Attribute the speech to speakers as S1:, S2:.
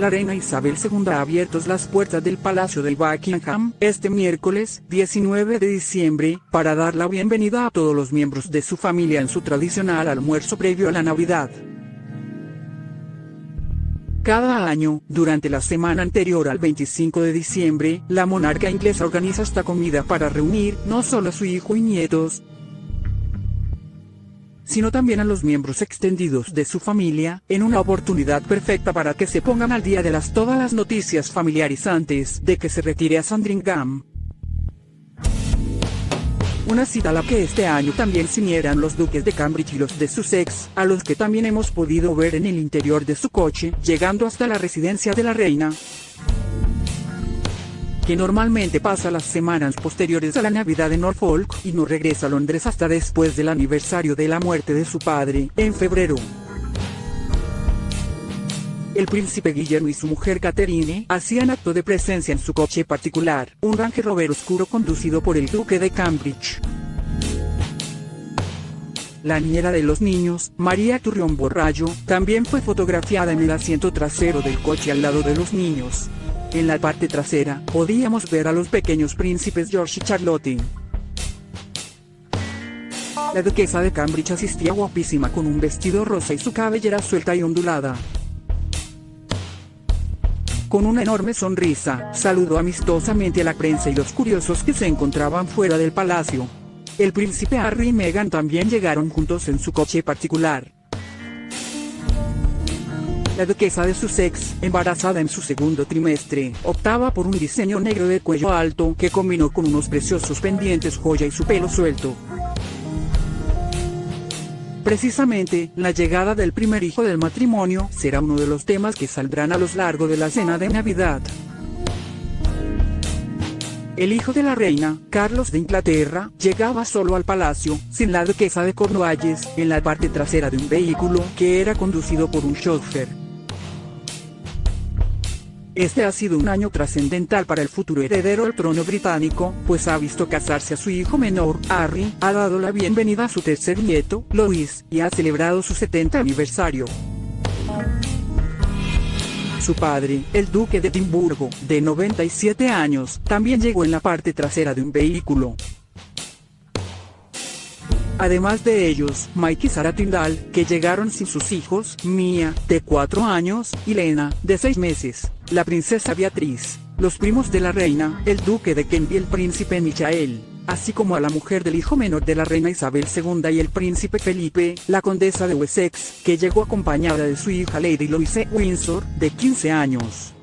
S1: la reina Isabel II ha abierto las puertas del Palacio de Buckingham este miércoles 19 de diciembre para dar la bienvenida a todos los miembros de su familia en su tradicional almuerzo previo a la Navidad. Cada año, durante la semana anterior al 25 de diciembre, la monarca inglesa organiza esta comida para reunir no solo a su hijo y nietos, sino también a los miembros extendidos de su familia, en una oportunidad perfecta para que se pongan al día de las todas las noticias familiares antes de que se retire a Sandringham. Una cita a la que este año también se los duques de Cambridge y los de Sussex, a los que también hemos podido ver en el interior de su coche, llegando hasta la residencia de la reina que normalmente pasa las semanas posteriores a la Navidad en Norfolk y no regresa a Londres hasta después del aniversario de la muerte de su padre, en febrero. El príncipe Guillermo y su mujer Catherine hacían acto de presencia en su coche particular, un Range Rover oscuro conducido por el duque de Cambridge. La niñera de los niños, María Turrión Borrallo, también fue fotografiada en el asiento trasero del coche al lado de los niños. En la parte trasera, podíamos ver a los pequeños príncipes George y Charlotte. La duquesa de Cambridge asistía guapísima con un vestido rosa y su cabellera suelta y ondulada. Con una enorme sonrisa, saludó amistosamente a la prensa y los curiosos que se encontraban fuera del palacio. El príncipe Harry y Meghan también llegaron juntos en su coche particular. La duquesa de Sussex, embarazada en su segundo trimestre, optaba por un diseño negro de cuello alto que combinó con unos preciosos pendientes joya y su pelo suelto. Precisamente, la llegada del primer hijo del matrimonio será uno de los temas que saldrán a lo largo de la cena de Navidad. El hijo de la reina, Carlos de Inglaterra, llegaba solo al palacio, sin la duquesa de Cornualles, en la parte trasera de un vehículo que era conducido por un chauffeur. Este ha sido un año trascendental para el futuro heredero al trono británico, pues ha visto casarse a su hijo menor, Harry, ha dado la bienvenida a su tercer nieto, Louis, y ha celebrado su 70 aniversario. Su padre, el duque de Edimburgo, de 97 años, también llegó en la parte trasera de un vehículo. Además de ellos, Mike y Sara que llegaron sin sus hijos, Mia, de 4 años, y Lena, de 6 meses, la princesa Beatriz, los primos de la reina, el duque de Kent y el príncipe Michael, así como a la mujer del hijo menor de la reina Isabel II y el príncipe Felipe, la condesa de Wessex, que llegó acompañada de su hija Lady Louise Windsor, de 15 años.